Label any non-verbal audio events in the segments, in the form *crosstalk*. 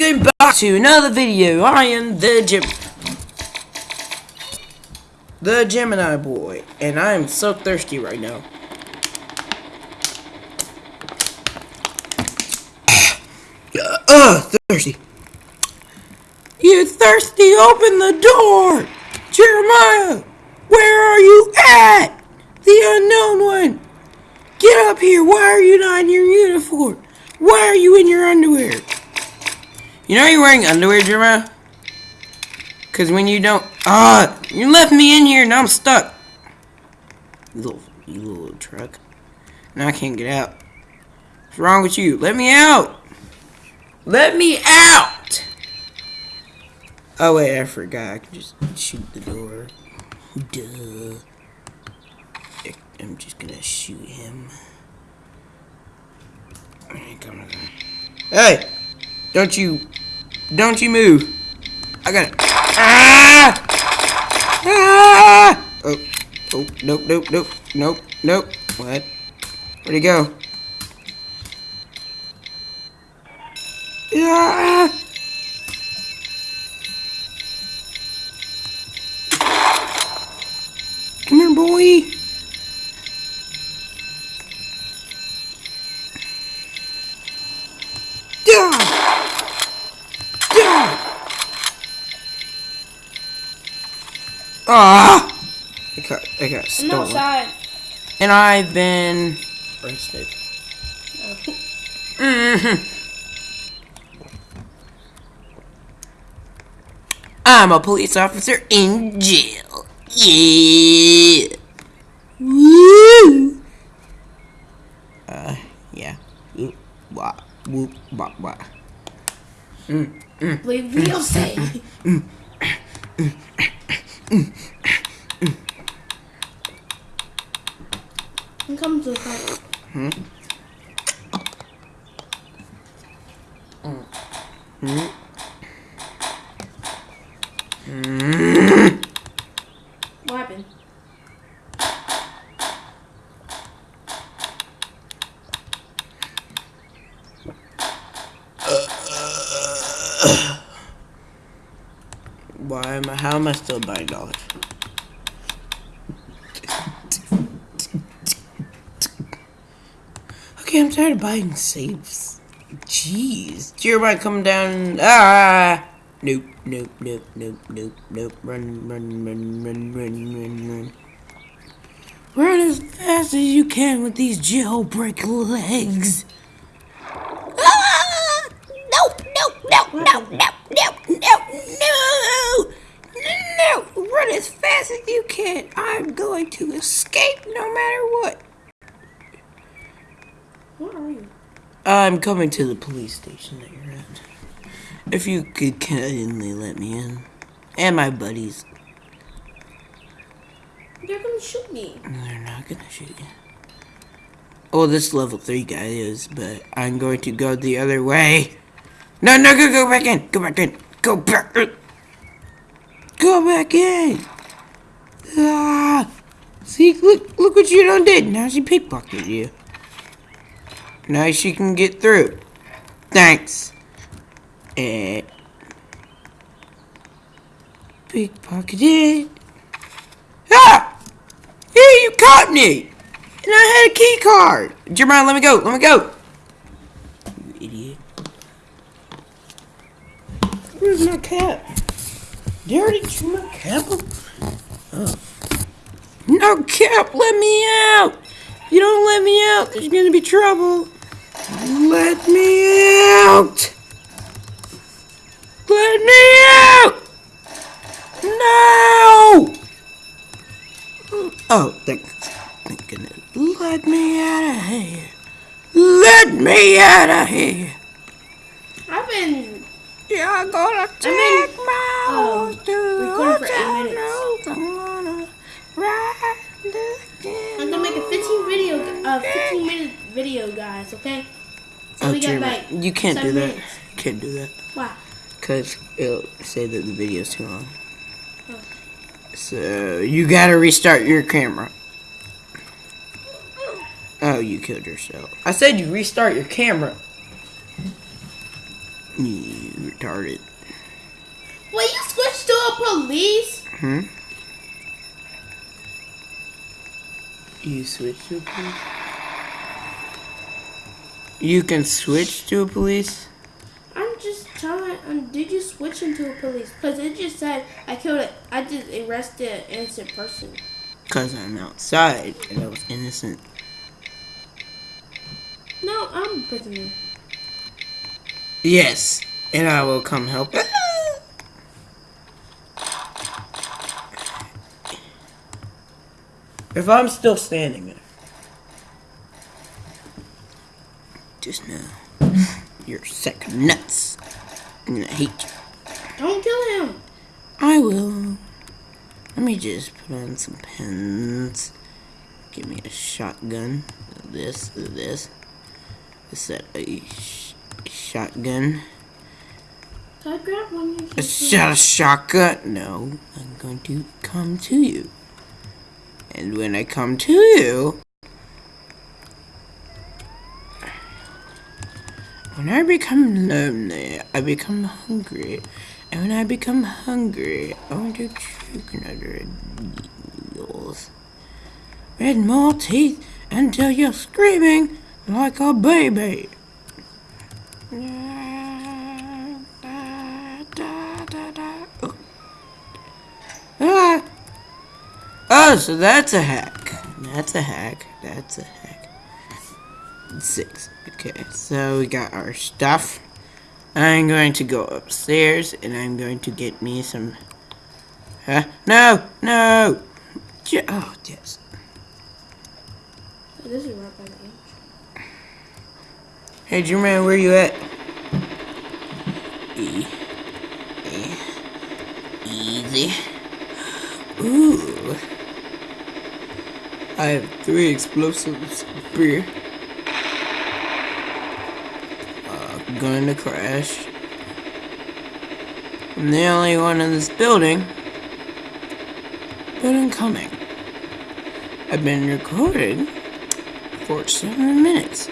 welcome back to another video. I am the Gem the Gemini boy, and I am so thirsty right now. Ugh, *coughs* uh, thirsty. You thirsty, open the door! Jeremiah, where are you at? The unknown one! Get up here, why are you not in your uniform? Why are you in your underwear? You know you're wearing underwear, Jeremiah? Cause when you don't, ah, you left me in here, now I'm stuck. You little, you little truck. Now I can't get out. What's wrong with you? Let me out. Let me out. Oh wait, I forgot. I can just shoot the door. Duh. I'm just gonna shoot him. Hey! Don't you, don't you move. I got it. Ah! Ah! Oh, oh, nope, nope, nope, nope, nope. What? Where'd he go? Yeah! Come here, boy. Ah! I got, I got stolen. outside. And I've been arrested. Mm -hmm. I'm a police officer in jail. Yeah. Woo. Uh, yeah. Whoop, wah, whoop, wah, wah. Mm, mm. Leave me say. Mm. Mm. Mm. Come to the car. Hmm? Mm. Mm. Mm. What happened? Why am I, how am I still buying dollars? Okay, I'm tired of buying safes. Jeez. Jeremiah come down. Ah! Nope, nope, nope, nope, nope, nope. Run, run, run, run, run, run, run. Run as fast as you can with these jailbreak legs. Ah! Nope, nope, nope, nope, nope, nope, nope, no! No! Run as fast as you can. I'm going to escape no matter what. Where are you? I'm coming to the police station that you're at. If you could kindly let me in. And my buddies. They're gonna shoot me. They're not gonna shoot you. Oh, this level 3 guy is, but I'm going to go the other way. No, no, go, go back in. Go back in. Go back in. Go back in. Ah. See, look, look what you done did. Now she pickpocketed you. Now she can get through. Thanks. Eh. Pickpocketed. Ah! Hey, you caught me! And I had a key card. Jeremiah, let me go. Let me go. You idiot. Where's my cap? Chew my cap Oh. No cap, let me out! If you don't let me out, there's gonna be trouble. Let me out! Let me out! No! Oh, thank, thank goodness. Let me out of here. Let me out of here. I've been. You're gonna take been, my horse to recording for eight minutes. I'm gonna ride the I'm gonna make a 15 video, uh, 15 minute video, guys. Okay. So Oh, we got Jeremiah, like. you can't do that. minutes. Can't do that. Why? Because it'll say that the video's too long. Oh. So, you gotta restart your camera. Oh, you killed yourself. I said you restart your camera. You retarded. Will you switch to a police? Hmm? You switch to a police? You can switch to a police? I'm just telling. Um, did you switch into a police? Cause it just said I killed it. I just arrested an innocent person. Because I'm outside and I was innocent. No, I'm a prisoner. Yes, and I will come help. *laughs* If I'm still standing there, just know you're sick sack of nuts. And I hate you. Don't kill him. I will. Let me just put on some pens. Give me a shotgun. This, this. Is that a sh- shotgun? Can I grab one? You A shot a shotgun? No, I'm going to come to you. And when I come to you, when I become lonely, I become hungry. And when I become hungry, I want to choke another needles. Red more teeth until you're screaming like a baby. Oh. Oh, so that's a hack. That's a hack. That's a hack. Six. Okay, so we got our stuff. I'm going to go upstairs and I'm going to get me some. Huh? No! No! Oh, yes. This is right by the edge. Hey, Jermaine, where you at? E. E. Easy. Ooh. I have three explosives here. Uh, going to crash. I'm the only one in this building. But I'm coming. I've been recorded for seven minutes.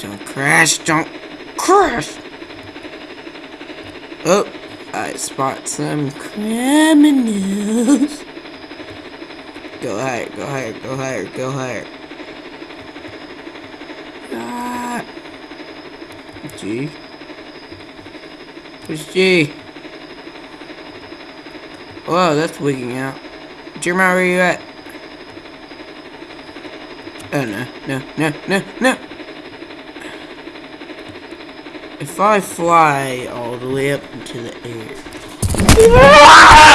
Don't crash, don't crash! Oh, I spot some criminals. Go higher, go higher, go higher, go higher. Ah. G. Push G. Whoa, that's wigging out. Jeremiah, where you at? Oh no, no, no, no, no! If I fly all the way up into the air. *laughs*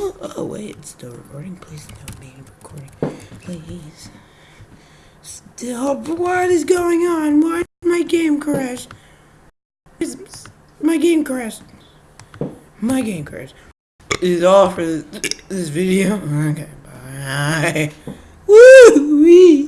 Oh, wait, it's still recording. Please don't be recording. Please. Still, what is going on? Why did my game crash? My game crashed? My game crashed. Is all for this, this video? Okay, bye. Woo wee.